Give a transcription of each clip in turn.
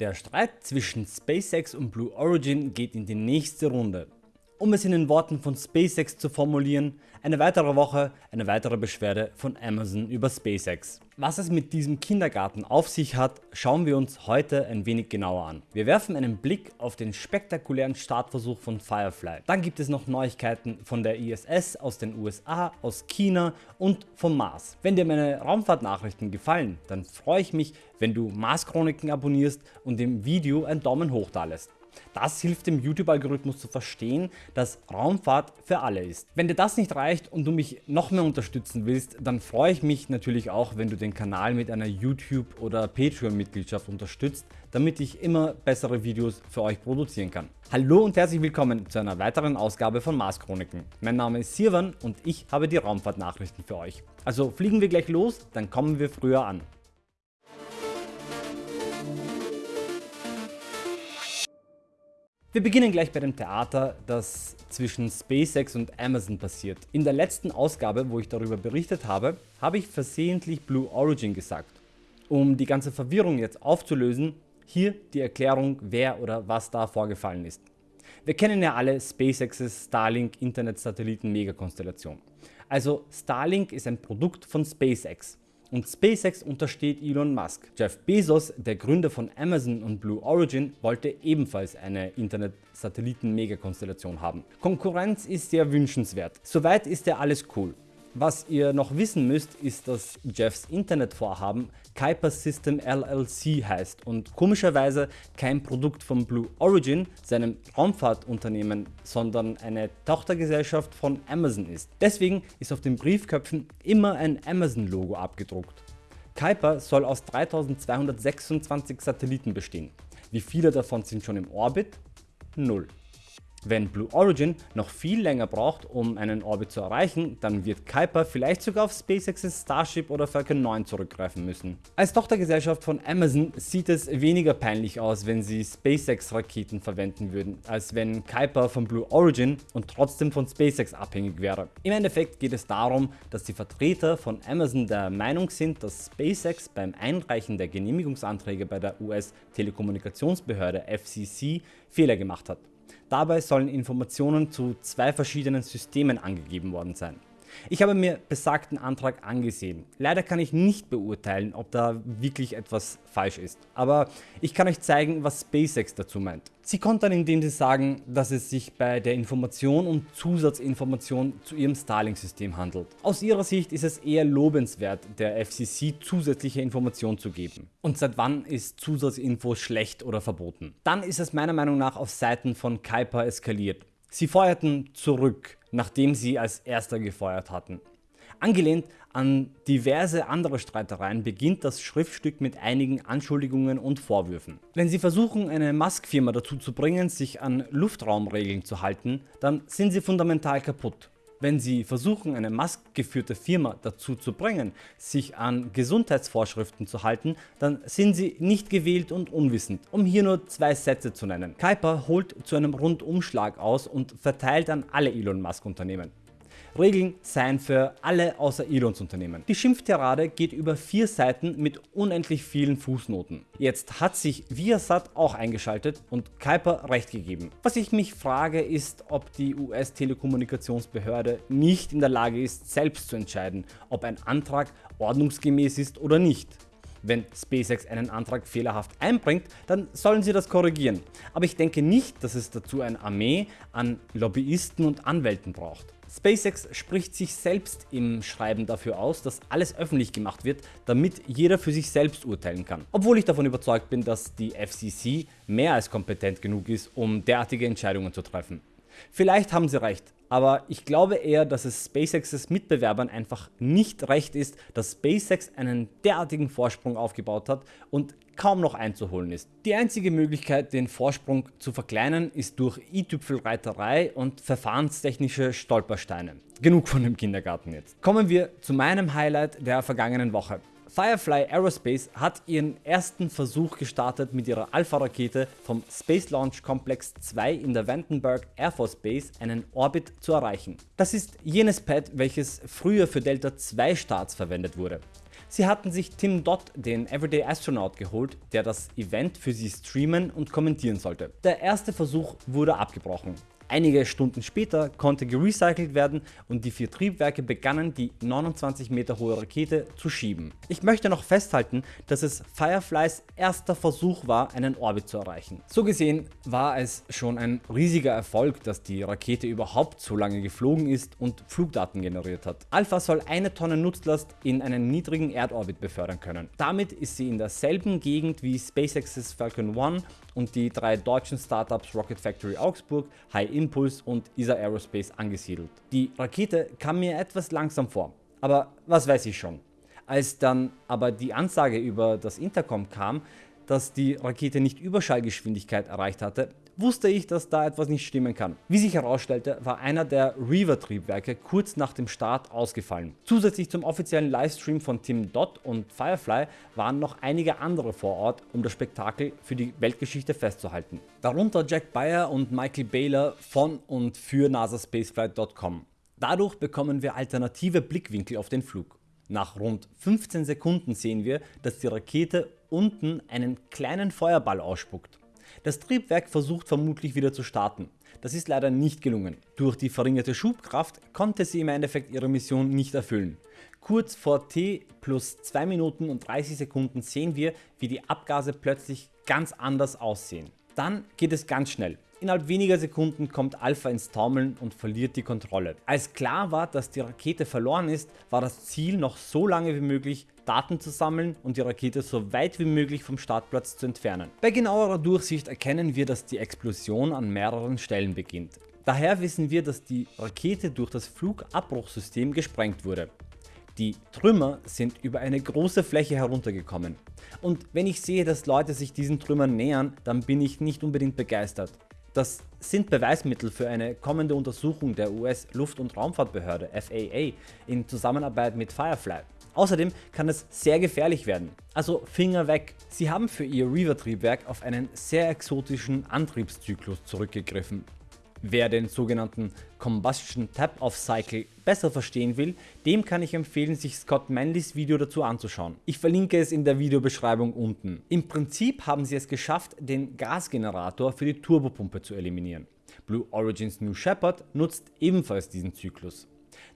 Der Streit zwischen SpaceX und Blue Origin geht in die nächste Runde. Um es in den Worten von SpaceX zu formulieren, eine weitere Woche, eine weitere Beschwerde von Amazon über SpaceX. Was es mit diesem Kindergarten auf sich hat, schauen wir uns heute ein wenig genauer an. Wir werfen einen Blick auf den spektakulären Startversuch von Firefly. Dann gibt es noch Neuigkeiten von der ISS aus den USA, aus China und vom Mars. Wenn dir meine Raumfahrtnachrichten gefallen, dann freue ich mich, wenn du Mars Chroniken abonnierst und dem Video einen Daumen hoch da lässt. Das hilft dem YouTube-Algorithmus zu verstehen, dass Raumfahrt für alle ist. Wenn dir das nicht reicht und du mich noch mehr unterstützen willst, dann freue ich mich natürlich auch, wenn du den Kanal mit einer YouTube- oder Patreon-Mitgliedschaft unterstützt, damit ich immer bessere Videos für euch produzieren kann. Hallo und herzlich willkommen zu einer weiteren Ausgabe von Mars Chroniken. Mein Name ist Sirwan und ich habe die Raumfahrtnachrichten für euch. Also fliegen wir gleich los, dann kommen wir früher an. Wir beginnen gleich bei dem Theater, das zwischen SpaceX und Amazon passiert. In der letzten Ausgabe, wo ich darüber berichtet habe, habe ich versehentlich Blue Origin gesagt. Um die ganze Verwirrung jetzt aufzulösen, hier die Erklärung, wer oder was da vorgefallen ist. Wir kennen ja alle SpaceX's Starlink Internet Satelliten Megakonstellation. Also Starlink ist ein Produkt von SpaceX und SpaceX untersteht Elon Musk. Jeff Bezos, der Gründer von Amazon und Blue Origin, wollte ebenfalls eine Internet-Satelliten-Megakonstellation haben. Konkurrenz ist sehr wünschenswert. Soweit ist ja alles cool. Was ihr noch wissen müsst, ist, dass Jeffs Internetvorhaben Kuiper System LLC heißt und komischerweise kein Produkt von Blue Origin, seinem Raumfahrtunternehmen, sondern eine Tochtergesellschaft von Amazon ist. Deswegen ist auf den Briefköpfen immer ein Amazon Logo abgedruckt. Kuiper soll aus 3226 Satelliten bestehen. Wie viele davon sind schon im Orbit? Null. Wenn Blue Origin noch viel länger braucht um einen Orbit zu erreichen, dann wird Kuiper vielleicht sogar auf SpaceX's Starship oder Falcon 9 zurückgreifen müssen. Als Tochtergesellschaft von Amazon sieht es weniger peinlich aus wenn sie SpaceX Raketen verwenden würden, als wenn Kuiper von Blue Origin und trotzdem von SpaceX abhängig wäre. Im Endeffekt geht es darum, dass die Vertreter von Amazon der Meinung sind, dass SpaceX beim Einreichen der Genehmigungsanträge bei der US Telekommunikationsbehörde FCC Fehler gemacht hat. Dabei sollen Informationen zu zwei verschiedenen Systemen angegeben worden sein. Ich habe mir besagten Antrag angesehen. Leider kann ich nicht beurteilen, ob da wirklich etwas falsch ist. Aber ich kann euch zeigen, was SpaceX dazu meint. Sie kontern indem sie sagen, dass es sich bei der Information um Zusatzinformation zu ihrem Starlink-System handelt. Aus ihrer Sicht ist es eher lobenswert, der FCC zusätzliche Informationen zu geben. Und seit wann ist Zusatzinfo schlecht oder verboten? Dann ist es meiner Meinung nach auf Seiten von Kuiper eskaliert. Sie feuerten zurück, nachdem sie als erster gefeuert hatten. Angelehnt an diverse andere Streitereien beginnt das Schriftstück mit einigen Anschuldigungen und Vorwürfen. Wenn sie versuchen eine Musk-Firma dazu zu bringen sich an Luftraumregeln zu halten, dann sind sie fundamental kaputt. Wenn Sie versuchen eine Musk geführte Firma dazu zu bringen, sich an Gesundheitsvorschriften zu halten, dann sind Sie nicht gewählt und unwissend, um hier nur zwei Sätze zu nennen. Kuiper holt zu einem Rundumschlag aus und verteilt an alle Elon Musk Unternehmen. Regeln seien für alle außer Elons Unternehmen. Die Schimpftirade geht über vier Seiten mit unendlich vielen Fußnoten. Jetzt hat sich Viasat auch eingeschaltet und Kuiper recht gegeben. Was ich mich frage ist, ob die US Telekommunikationsbehörde nicht in der Lage ist selbst zu entscheiden, ob ein Antrag ordnungsgemäß ist oder nicht. Wenn SpaceX einen Antrag fehlerhaft einbringt, dann sollen sie das korrigieren. Aber ich denke nicht, dass es dazu eine Armee an Lobbyisten und Anwälten braucht. SpaceX spricht sich selbst im Schreiben dafür aus, dass alles öffentlich gemacht wird, damit jeder für sich selbst urteilen kann. Obwohl ich davon überzeugt bin, dass die FCC mehr als kompetent genug ist, um derartige Entscheidungen zu treffen. Vielleicht haben sie recht, aber ich glaube eher, dass es SpaceX's Mitbewerbern einfach nicht recht ist, dass SpaceX einen derartigen Vorsprung aufgebaut hat und kaum noch einzuholen ist. Die einzige Möglichkeit den Vorsprung zu verkleinern ist durch i-Tüpfelreiterei und verfahrenstechnische Stolpersteine. Genug von dem Kindergarten jetzt. Kommen wir zu meinem Highlight der vergangenen Woche. Firefly Aerospace hat ihren ersten Versuch gestartet mit ihrer Alpha-Rakete vom Space Launch Complex 2 in der Vandenberg Air Force Base einen Orbit zu erreichen. Das ist jenes Pad, welches früher für Delta 2 Starts verwendet wurde. Sie hatten sich Tim Dodd, den Everyday Astronaut geholt, der das Event für sie streamen und kommentieren sollte. Der erste Versuch wurde abgebrochen. Einige Stunden später konnte gerecycelt werden und die vier Triebwerke begannen die 29 Meter hohe Rakete zu schieben. Ich möchte noch festhalten, dass es Fireflys erster Versuch war einen Orbit zu erreichen. So gesehen war es schon ein riesiger Erfolg, dass die Rakete überhaupt so lange geflogen ist und Flugdaten generiert hat. Alpha soll eine Tonne Nutzlast in einen niedrigen Erdorbit befördern können. Damit ist sie in derselben Gegend wie SpaceX's Falcon 1 und die drei deutschen Startups Rocket Factory Augsburg, High Impulse und ESA Aerospace angesiedelt. Die Rakete kam mir etwas langsam vor, aber was weiß ich schon. Als dann aber die Ansage über das Intercom kam, dass die Rakete nicht Überschallgeschwindigkeit erreicht hatte, wusste ich, dass da etwas nicht stimmen kann. Wie sich herausstellte, war einer der Reaver-Triebwerke kurz nach dem Start ausgefallen. Zusätzlich zum offiziellen Livestream von Tim Dodd und Firefly waren noch einige andere vor Ort, um das Spektakel für die Weltgeschichte festzuhalten. Darunter Jack Bayer und Michael Baylor von und für nasaspaceflight.com. Dadurch bekommen wir alternative Blickwinkel auf den Flug. Nach rund 15 Sekunden sehen wir, dass die Rakete unten einen kleinen Feuerball ausspuckt. Das Triebwerk versucht vermutlich wieder zu starten. Das ist leider nicht gelungen. Durch die verringerte Schubkraft konnte sie im Endeffekt ihre Mission nicht erfüllen. Kurz vor T plus 2 Minuten und 30 Sekunden sehen wir, wie die Abgase plötzlich ganz anders aussehen. Dann geht es ganz schnell. Innerhalb weniger Sekunden kommt Alpha ins Taumeln und verliert die Kontrolle. Als klar war, dass die Rakete verloren ist, war das Ziel noch so lange wie möglich Daten zu sammeln und die Rakete so weit wie möglich vom Startplatz zu entfernen. Bei genauerer Durchsicht erkennen wir, dass die Explosion an mehreren Stellen beginnt. Daher wissen wir, dass die Rakete durch das Flugabbruchsystem gesprengt wurde. Die Trümmer sind über eine große Fläche heruntergekommen. Und wenn ich sehe, dass Leute sich diesen Trümmern nähern, dann bin ich nicht unbedingt begeistert. Das sind Beweismittel für eine kommende Untersuchung der US Luft- und Raumfahrtbehörde FAA in Zusammenarbeit mit Firefly. Außerdem kann es sehr gefährlich werden, also Finger weg. Sie haben für ihr Reaver-Triebwerk auf einen sehr exotischen Antriebszyklus zurückgegriffen, Wer den sogenannten Combustion Tap-Off Cycle besser verstehen will, dem kann ich empfehlen sich Scott Manleys Video dazu anzuschauen. Ich verlinke es in der Videobeschreibung unten. Im Prinzip haben sie es geschafft den Gasgenerator für die Turbopumpe zu eliminieren. Blue Origins New Shepard nutzt ebenfalls diesen Zyklus.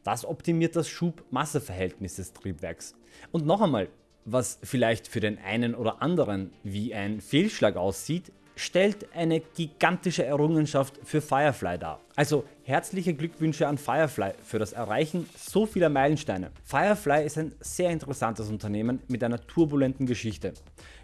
Das optimiert das Schub-Masse-Verhältnis des Triebwerks. Und noch einmal, was vielleicht für den einen oder anderen wie ein Fehlschlag aussieht, stellt eine gigantische Errungenschaft für Firefly dar. Also herzliche Glückwünsche an Firefly für das Erreichen so vieler Meilensteine. Firefly ist ein sehr interessantes Unternehmen mit einer turbulenten Geschichte.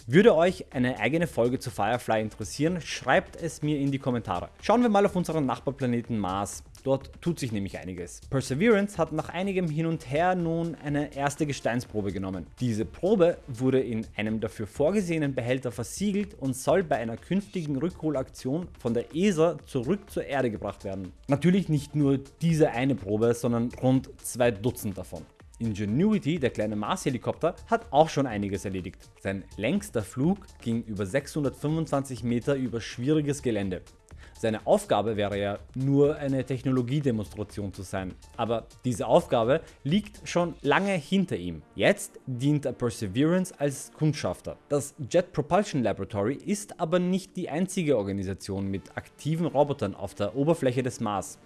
Würde euch eine eigene Folge zu Firefly interessieren, schreibt es mir in die Kommentare. Schauen wir mal auf unseren Nachbarplaneten Mars. Dort tut sich nämlich einiges. Perseverance hat nach einigem Hin und Her nun eine erste Gesteinsprobe genommen. Diese Probe wurde in einem dafür vorgesehenen Behälter versiegelt und soll bei einer künftigen Rückholaktion von der ESA zurück zur Erde gebracht werden. Natürlich nicht nur diese eine Probe, sondern rund zwei Dutzend davon. Ingenuity, der kleine Mars-Helikopter, hat auch schon einiges erledigt. Sein längster Flug ging über 625 Meter über schwieriges Gelände. Seine Aufgabe wäre ja nur eine Technologiedemonstration zu sein, aber diese Aufgabe liegt schon lange hinter ihm. Jetzt dient Perseverance als Kundschafter. Das Jet Propulsion Laboratory ist aber nicht die einzige Organisation mit aktiven Robotern auf der Oberfläche des Mars.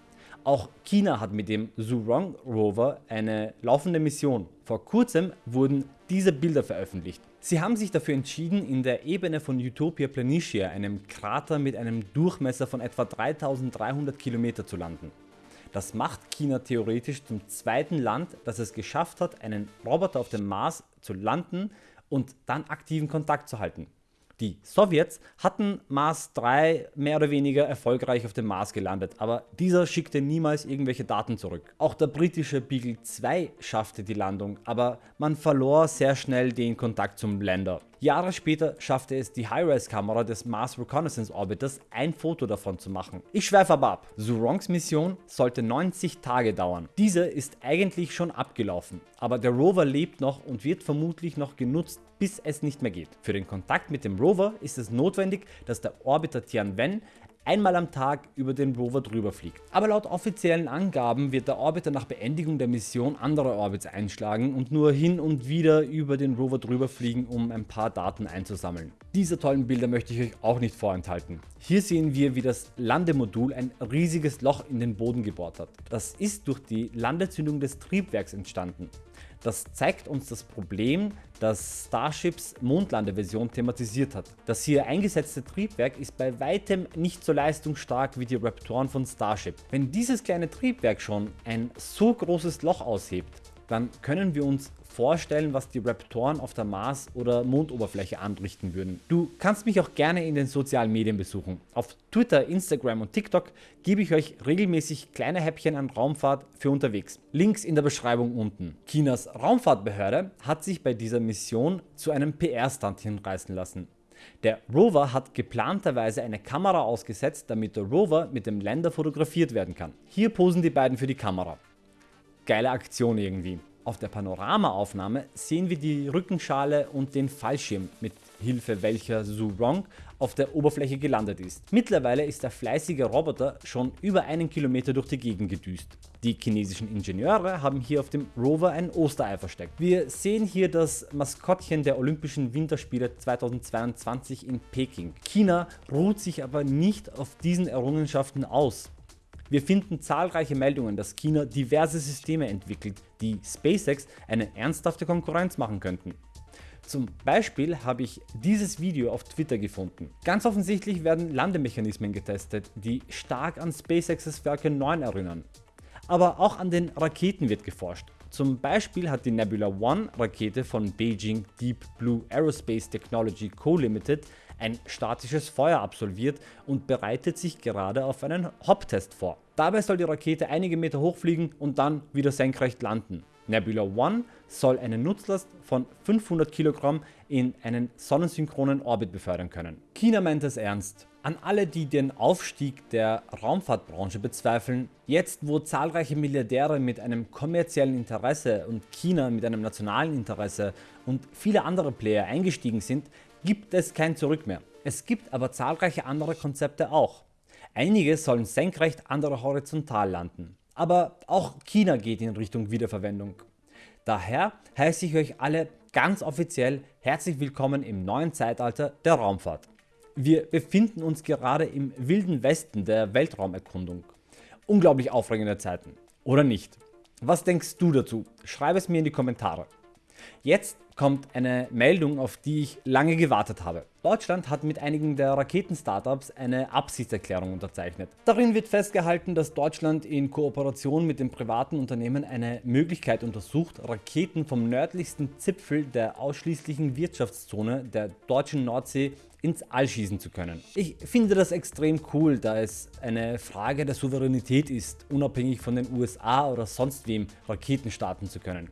Auch China hat mit dem Zhurong Rover eine laufende Mission. Vor kurzem wurden diese Bilder veröffentlicht. Sie haben sich dafür entschieden in der Ebene von Utopia Planitia, einem Krater mit einem Durchmesser von etwa 3300 km zu landen. Das macht China theoretisch zum zweiten Land, das es geschafft hat einen Roboter auf dem Mars zu landen und dann aktiven Kontakt zu halten. Die Sowjets hatten Mars 3 mehr oder weniger erfolgreich auf dem Mars gelandet, aber dieser schickte niemals irgendwelche Daten zurück. Auch der britische Beagle 2 schaffte die Landung, aber man verlor sehr schnell den Kontakt zum Lander. Jahre später schaffte es die High-Res-Kamera des Mars Reconnaissance Orbiters ein Foto davon zu machen. Ich schweife aber ab. Zurongs Mission sollte 90 Tage dauern. Diese ist eigentlich schon abgelaufen, aber der Rover lebt noch und wird vermutlich noch genutzt, bis es nicht mehr geht. Für den Kontakt mit dem Rover ist es notwendig, dass der Orbiter Tianwen einmal am Tag über den Rover drüber fliegt. Aber laut offiziellen Angaben wird der Orbiter nach Beendigung der Mission andere Orbits einschlagen und nur hin und wieder über den Rover drüber fliegen, um ein paar Daten einzusammeln. Diese tollen Bilder möchte ich euch auch nicht vorenthalten. Hier sehen wir wie das Landemodul ein riesiges Loch in den Boden gebohrt hat. Das ist durch die Landezündung des Triebwerks entstanden. Das zeigt uns das Problem, das Starships Mondlandeversion thematisiert hat. Das hier eingesetzte Triebwerk ist bei weitem nicht so leistungsstark wie die Raptoren von Starship. Wenn dieses kleine Triebwerk schon ein so großes Loch aushebt, dann können wir uns vorstellen, was die Raptoren auf der Mars- oder Mondoberfläche anrichten würden. Du kannst mich auch gerne in den sozialen Medien besuchen. Auf Twitter, Instagram und TikTok gebe ich euch regelmäßig kleine Häppchen an Raumfahrt für unterwegs. Links in der Beschreibung unten. Chinas Raumfahrtbehörde hat sich bei dieser Mission zu einem PR-Stunt hinreißen lassen. Der Rover hat geplanterweise eine Kamera ausgesetzt, damit der Rover mit dem Lander fotografiert werden kann. Hier posen die beiden für die Kamera. Geile Aktion irgendwie. Auf der Panoramaaufnahme sehen wir die Rückenschale und den Fallschirm, mit Hilfe welcher Zhu Rong auf der Oberfläche gelandet ist. Mittlerweile ist der fleißige Roboter schon über einen Kilometer durch die Gegend gedüst. Die chinesischen Ingenieure haben hier auf dem Rover ein Osterei versteckt. Wir sehen hier das Maskottchen der Olympischen Winterspiele 2022 in Peking. China ruht sich aber nicht auf diesen Errungenschaften aus. Wir finden zahlreiche Meldungen, dass China diverse Systeme entwickelt, die SpaceX eine ernsthafte Konkurrenz machen könnten. Zum Beispiel habe ich dieses Video auf Twitter gefunden. Ganz offensichtlich werden Landemechanismen getestet, die stark an SpaceX's Falcon 9 erinnern. Aber auch an den Raketen wird geforscht. Zum Beispiel hat die Nebula One Rakete von Beijing Deep Blue Aerospace Technology Co. Ltd ein statisches Feuer absolviert und bereitet sich gerade auf einen Hop-Test vor. Dabei soll die Rakete einige Meter hochfliegen und dann wieder senkrecht landen. Nebula One soll eine Nutzlast von 500 Kilogramm in einen sonnensynchronen Orbit befördern können. China meint es ernst. An alle die den Aufstieg der Raumfahrtbranche bezweifeln, jetzt wo zahlreiche Milliardäre mit einem kommerziellen Interesse und China mit einem nationalen Interesse und viele andere Player eingestiegen sind, gibt es kein Zurück mehr. Es gibt aber zahlreiche andere Konzepte auch. Einige sollen senkrecht, andere horizontal landen. Aber auch China geht in Richtung Wiederverwendung. Daher heiße ich euch alle ganz offiziell herzlich willkommen im neuen Zeitalter der Raumfahrt. Wir befinden uns gerade im wilden Westen der Weltraumerkundung. Unglaublich aufregende Zeiten. Oder nicht? Was denkst du dazu? Schreib es mir in die Kommentare. Jetzt kommt eine Meldung, auf die ich lange gewartet habe. Deutschland hat mit einigen der Raketen-Startups eine Absichtserklärung unterzeichnet. Darin wird festgehalten, dass Deutschland in Kooperation mit dem privaten Unternehmen eine Möglichkeit untersucht, Raketen vom nördlichsten Zipfel der ausschließlichen Wirtschaftszone der deutschen Nordsee ins All schießen zu können. Ich finde das extrem cool, da es eine Frage der Souveränität ist, unabhängig von den USA oder sonst wem Raketen starten zu können.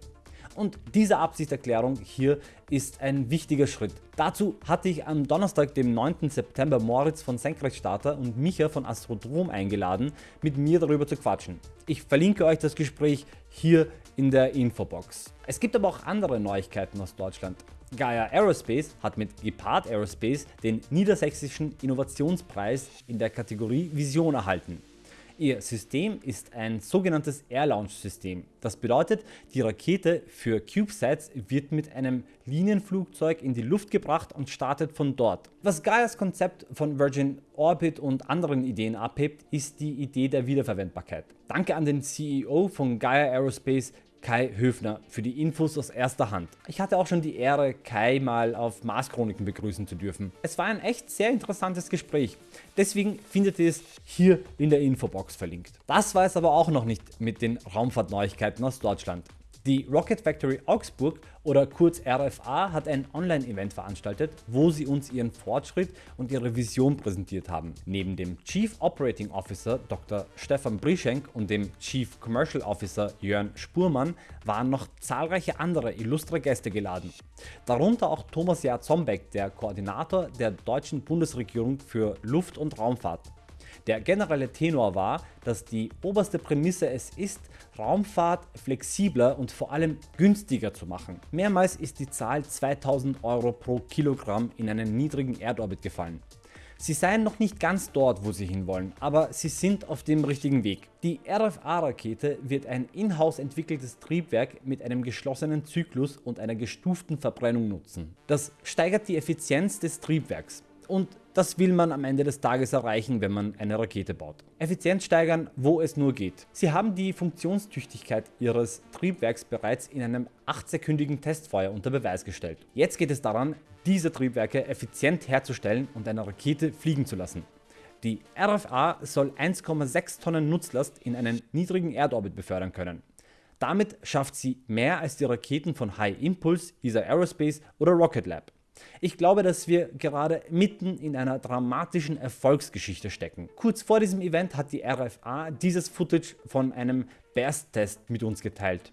Und diese Absichtserklärung hier ist ein wichtiger Schritt. Dazu hatte ich am Donnerstag dem 9. September Moritz von Senkrechtstarter und Micha von Astrodrom eingeladen mit mir darüber zu quatschen. Ich verlinke euch das Gespräch hier in der Infobox. Es gibt aber auch andere Neuigkeiten aus Deutschland. Gaia Aerospace hat mit Gepard Aerospace den Niedersächsischen Innovationspreis in der Kategorie Vision erhalten. Ihr System ist ein sogenanntes Air Launch System. Das bedeutet, die Rakete für CubeSats wird mit einem Linienflugzeug in die Luft gebracht und startet von dort. Was Gaias Konzept von Virgin Orbit und anderen Ideen abhebt, ist die Idee der Wiederverwendbarkeit. Danke an den CEO von Gaia Aerospace, Kai Höfner für die Infos aus erster Hand. Ich hatte auch schon die Ehre, Kai mal auf Mars Chroniken begrüßen zu dürfen. Es war ein echt sehr interessantes Gespräch, deswegen findet ihr es hier in der Infobox verlinkt. Das war es aber auch noch nicht mit den Raumfahrtneuigkeiten aus Deutschland. Die Rocket Factory Augsburg oder kurz RFA hat ein Online-Event veranstaltet, wo sie uns ihren Fortschritt und ihre Vision präsentiert haben. Neben dem Chief Operating Officer Dr. Stefan Brischenk und dem Chief Commercial Officer Jörn Spurmann waren noch zahlreiche andere illustre Gäste geladen. Darunter auch Thomas Jahr Zombeck, der Koordinator der deutschen Bundesregierung für Luft- und Raumfahrt. Der generelle Tenor war, dass die oberste Prämisse es ist, Raumfahrt flexibler und vor allem günstiger zu machen. Mehrmals ist die Zahl 2000 Euro pro Kilogramm in einen niedrigen Erdorbit gefallen. Sie seien noch nicht ganz dort wo sie hinwollen, aber sie sind auf dem richtigen Weg. Die RFA-Rakete wird ein in-house entwickeltes Triebwerk mit einem geschlossenen Zyklus und einer gestuften Verbrennung nutzen. Das steigert die Effizienz des Triebwerks und das will man am Ende des Tages erreichen, wenn man eine Rakete baut. Effizienz steigern, wo es nur geht. Sie haben die Funktionstüchtigkeit ihres Triebwerks bereits in einem 8-sekündigen Testfeuer unter Beweis gestellt. Jetzt geht es daran, diese Triebwerke effizient herzustellen und eine Rakete fliegen zu lassen. Die RFA soll 1,6 Tonnen Nutzlast in einen niedrigen Erdorbit befördern können. Damit schafft sie mehr als die Raketen von High Impulse, ESA Aerospace oder Rocket Lab. Ich glaube, dass wir gerade mitten in einer dramatischen Erfolgsgeschichte stecken. Kurz vor diesem Event hat die RFA dieses Footage von einem Burst-Test mit uns geteilt.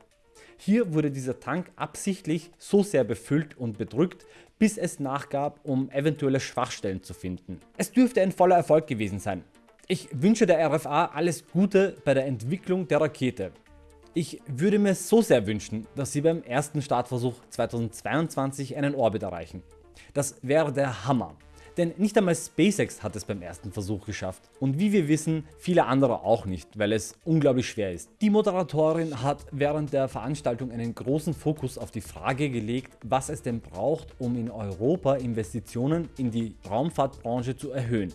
Hier wurde dieser Tank absichtlich so sehr befüllt und bedrückt, bis es nachgab, um eventuelle Schwachstellen zu finden. Es dürfte ein voller Erfolg gewesen sein. Ich wünsche der RFA alles Gute bei der Entwicklung der Rakete. Ich würde mir so sehr wünschen, dass sie beim ersten Startversuch 2022 einen Orbit erreichen. Das wäre der Hammer. Denn nicht einmal SpaceX hat es beim ersten Versuch geschafft und wie wir wissen viele andere auch nicht, weil es unglaublich schwer ist. Die Moderatorin hat während der Veranstaltung einen großen Fokus auf die Frage gelegt was es denn braucht um in Europa Investitionen in die Raumfahrtbranche zu erhöhen.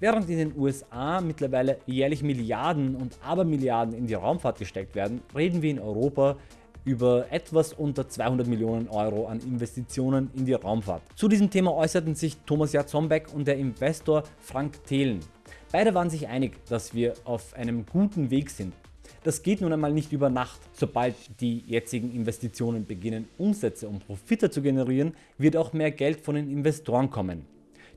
Während in den USA mittlerweile jährlich Milliarden und Abermilliarden in die Raumfahrt gesteckt werden, reden wir in Europa über etwas unter 200 Millionen Euro an Investitionen in die Raumfahrt. Zu diesem Thema äußerten sich Thomas Jatzombeck und der Investor Frank Thelen. Beide waren sich einig, dass wir auf einem guten Weg sind. Das geht nun einmal nicht über Nacht. Sobald die jetzigen Investitionen beginnen Umsätze und Profite zu generieren, wird auch mehr Geld von den Investoren kommen.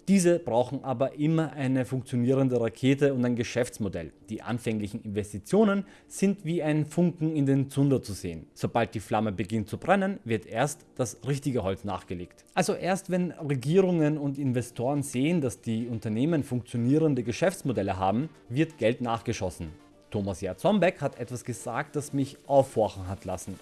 Diese brauchen aber immer eine funktionierende Rakete und ein Geschäftsmodell. Die anfänglichen Investitionen sind wie ein Funken in den Zunder zu sehen. Sobald die Flamme beginnt zu brennen, wird erst das richtige Holz nachgelegt. Also erst wenn Regierungen und Investoren sehen, dass die Unternehmen funktionierende Geschäftsmodelle haben, wird Geld nachgeschossen. Thomas Jarzombeck hat etwas gesagt, das mich aufhorchen hat lassen.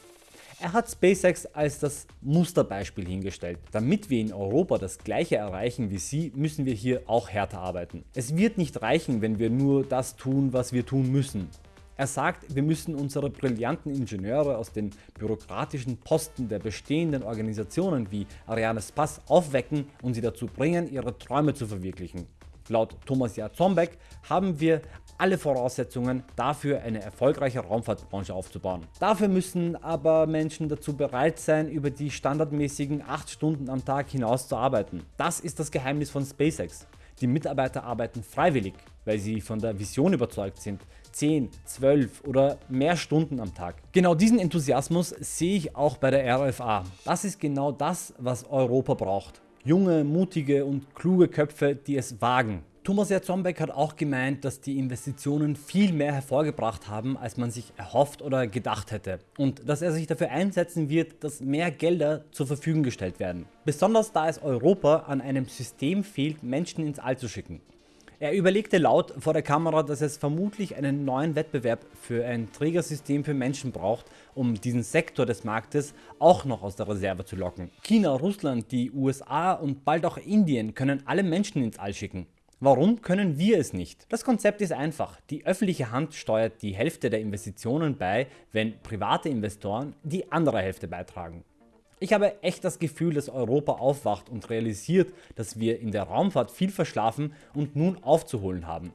Er hat SpaceX als das Musterbeispiel hingestellt. Damit wir in Europa das gleiche erreichen wie sie, müssen wir hier auch härter arbeiten. Es wird nicht reichen, wenn wir nur das tun, was wir tun müssen. Er sagt, wir müssen unsere brillanten Ingenieure aus den bürokratischen Posten der bestehenden Organisationen wie Arianespace aufwecken und sie dazu bringen, ihre Träume zu verwirklichen. Laut Thomas Jarzombeck haben wir alle Voraussetzungen dafür eine erfolgreiche Raumfahrtbranche aufzubauen. Dafür müssen aber Menschen dazu bereit sein über die standardmäßigen 8 Stunden am Tag hinaus zu arbeiten. Das ist das Geheimnis von SpaceX. Die Mitarbeiter arbeiten freiwillig, weil sie von der Vision überzeugt sind, 10, 12 oder mehr Stunden am Tag. Genau diesen Enthusiasmus sehe ich auch bei der RFA. Das ist genau das was Europa braucht. Junge, mutige und kluge Köpfe die es wagen Thomas Jarzombeck hat auch gemeint, dass die Investitionen viel mehr hervorgebracht haben, als man sich erhofft oder gedacht hätte und dass er sich dafür einsetzen wird, dass mehr Gelder zur Verfügung gestellt werden. Besonders da es Europa an einem System fehlt, Menschen ins All zu schicken. Er überlegte laut vor der Kamera, dass es vermutlich einen neuen Wettbewerb für ein Trägersystem für Menschen braucht, um diesen Sektor des Marktes auch noch aus der Reserve zu locken. China, Russland, die USA und bald auch Indien können alle Menschen ins All schicken. Warum können wir es nicht? Das Konzept ist einfach. Die öffentliche Hand steuert die Hälfte der Investitionen bei, wenn private Investoren die andere Hälfte beitragen. Ich habe echt das Gefühl, dass Europa aufwacht und realisiert, dass wir in der Raumfahrt viel verschlafen und nun aufzuholen haben.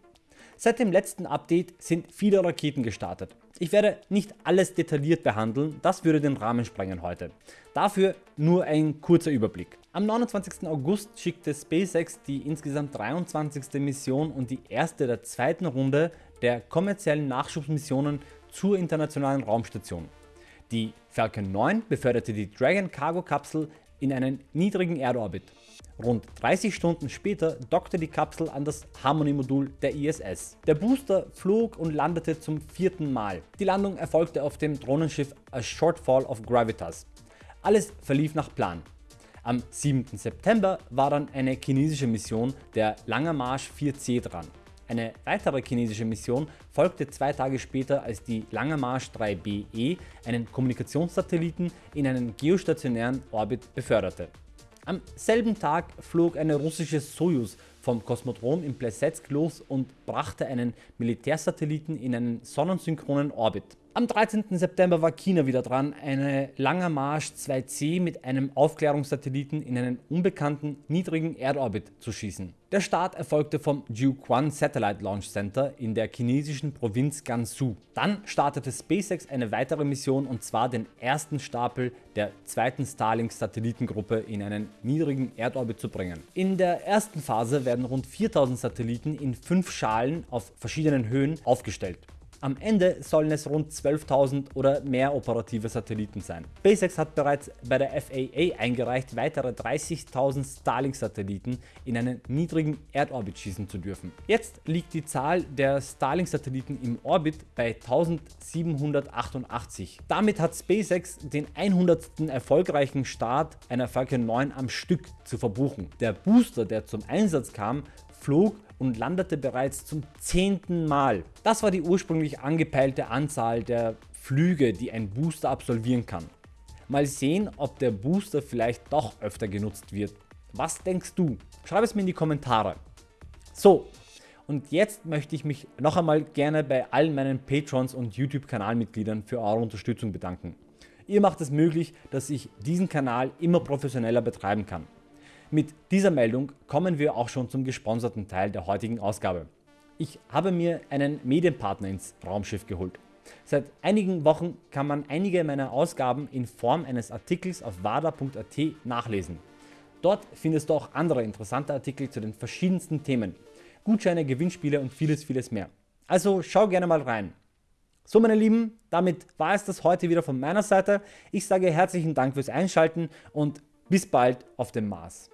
Seit dem letzten Update sind viele Raketen gestartet. Ich werde nicht alles detailliert behandeln, das würde den Rahmen sprengen heute. Dafür nur ein kurzer Überblick. Am 29. August schickte SpaceX die insgesamt 23. Mission und die erste der zweiten Runde der kommerziellen Nachschubsmissionen zur internationalen Raumstation. Die Falcon 9 beförderte die Dragon Cargo Kapsel in einen niedrigen Erdorbit. Rund 30 Stunden später dockte die Kapsel an das Harmony-Modul der ISS. Der Booster flog und landete zum vierten Mal. Die Landung erfolgte auf dem Drohnenschiff A Shortfall of Gravitas. Alles verlief nach Plan. Am 7. September war dann eine chinesische Mission, der Langer Marsch 4C dran. Eine weitere chinesische Mission folgte zwei Tage später als die Langer Marsch 3BE einen Kommunikationssatelliten in einen geostationären Orbit beförderte. Am selben Tag flog eine russische Soyuz vom Kosmodrom in Plesetsk los und brachte einen Militärsatelliten in einen sonnensynchronen Orbit. Am 13. September war China wieder dran, eine Langer Marsch 2C mit einem Aufklärungssatelliten in einen unbekannten niedrigen Erdorbit zu schießen. Der Start erfolgte vom Jiuquan Satellite Launch Center in der chinesischen Provinz Gansu. Dann startete SpaceX eine weitere Mission und zwar den ersten Stapel der zweiten Starlink Satellitengruppe in einen niedrigen Erdorbit zu bringen. In der ersten Phase werden rund 4000 Satelliten in 5 Schalen auf verschiedenen Höhen aufgestellt. Am Ende sollen es rund 12.000 oder mehr operative Satelliten sein. SpaceX hat bereits bei der FAA eingereicht weitere 30.000 Starlink Satelliten in einen niedrigen Erdorbit schießen zu dürfen. Jetzt liegt die Zahl der Starlink Satelliten im Orbit bei 1788. Damit hat SpaceX den 100. erfolgreichen Start einer Falcon 9 am Stück zu verbuchen. Der Booster der zum Einsatz kam flog und landete bereits zum zehnten Mal. Das war die ursprünglich angepeilte Anzahl der Flüge die ein Booster absolvieren kann. Mal sehen ob der Booster vielleicht doch öfter genutzt wird. Was denkst du? Schreib es mir in die Kommentare. So und jetzt möchte ich mich noch einmal gerne bei allen meinen Patrons und YouTube Kanalmitgliedern für eure Unterstützung bedanken. Ihr macht es möglich, dass ich diesen Kanal immer professioneller betreiben kann. Mit dieser Meldung kommen wir auch schon zum gesponserten Teil der heutigen Ausgabe. Ich habe mir einen Medienpartner ins Raumschiff geholt. Seit einigen Wochen kann man einige meiner Ausgaben in Form eines Artikels auf wada.at nachlesen. Dort findest du auch andere interessante Artikel zu den verschiedensten Themen, Gutscheine, Gewinnspiele und vieles vieles mehr. Also schau gerne mal rein. So meine Lieben, damit war es das heute wieder von meiner Seite. Ich sage herzlichen Dank fürs Einschalten und bis bald auf dem Mars.